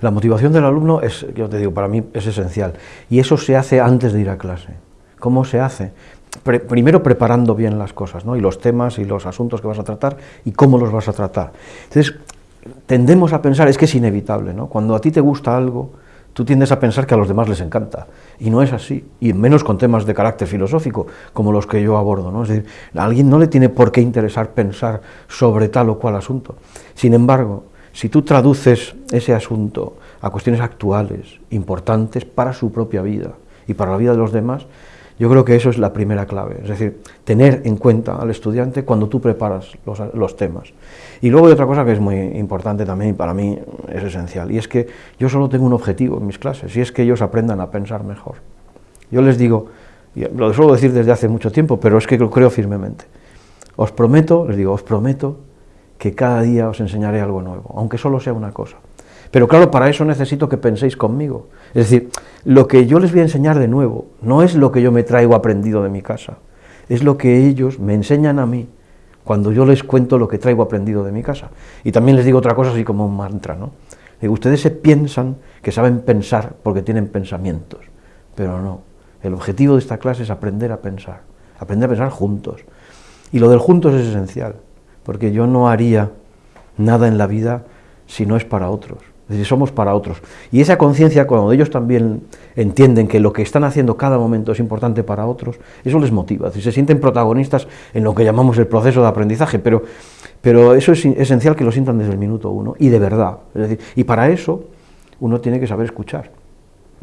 La motivación del alumno es, yo te digo, para mí es esencial. Y eso se hace antes de ir a clase. ¿Cómo se hace? primero preparando bien las cosas, ¿no? y los temas y los asuntos que vas a tratar y cómo los vas a tratar. Entonces, tendemos a pensar, es que es inevitable, ¿no? cuando a ti te gusta algo, tú tiendes a pensar que a los demás les encanta, y no es así, y menos con temas de carácter filosófico, como los que yo abordo, ¿no? es decir, a alguien no le tiene por qué interesar pensar sobre tal o cual asunto. Sin embargo, si tú traduces ese asunto a cuestiones actuales, importantes para su propia vida y para la vida de los demás, yo creo que eso es la primera clave, es decir, tener en cuenta al estudiante cuando tú preparas los, temas. Y luego hay otra cosa que es muy importante también y para mí es esencial, y es que yo solo tengo un objetivo en mis clases, y es que ellos aprendan a pensar mejor. Yo les digo, y lo suelo decir desde hace mucho tiempo, pero es que lo creo firmemente, os prometo, les digo, os prometo que cada día os enseñaré algo nuevo, aunque solo sea una cosa. Pero claro, para eso necesito que penséis conmigo. Es decir, lo que yo les voy a enseñar de nuevo no es lo que yo me traigo aprendido de mi casa, es lo que ellos me enseñan a mí cuando yo les cuento lo que traigo aprendido de mi casa. Y también les digo otra cosa así como un mantra, ¿no? Digo, ustedes se piensan que saben pensar porque tienen pensamientos, pero no. El objetivo de esta clase es aprender a pensar, aprender a pensar juntos. Y lo del juntos es esencial, porque yo no haría nada en la vida si no es para otros. Es decir, somos para otros. Y esa conciencia, cuando ellos también entienden que lo que están haciendo cada momento es importante para otros, eso les motiva. Es se sienten protagonistas en lo que llamamos el proceso de aprendizaje, pero, pero eso es esencial que lo sientan desde el minuto uno, y de verdad. Es decir, y para eso uno tiene que saber escuchar.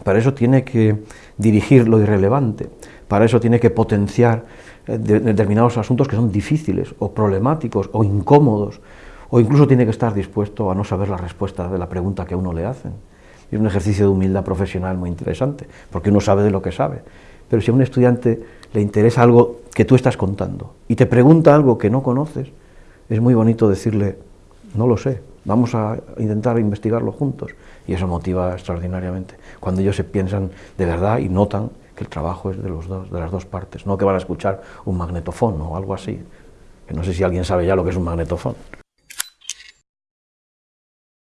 Para eso tiene que dirigir lo irrelevante. Para eso tiene que potenciar eh, determinados asuntos que son difíciles, o problemáticos, o incómodos, o incluso tiene que estar dispuesto a no saber la respuesta de la pregunta que a uno le hacen. Es un ejercicio de humildad profesional muy interesante, porque uno sabe de lo que sabe. Pero si a un estudiante le interesa algo que tú estás contando y te pregunta algo que no conoces, es muy bonito decirle, no lo sé, vamos a intentar investigarlo juntos. Y eso motiva extraordinariamente. Cuando ellos se piensan de verdad y notan que el trabajo es de, los dos, de las dos partes, no que van a escuchar un magnetofón o algo así, que no sé si alguien sabe ya lo que es un magnetofón.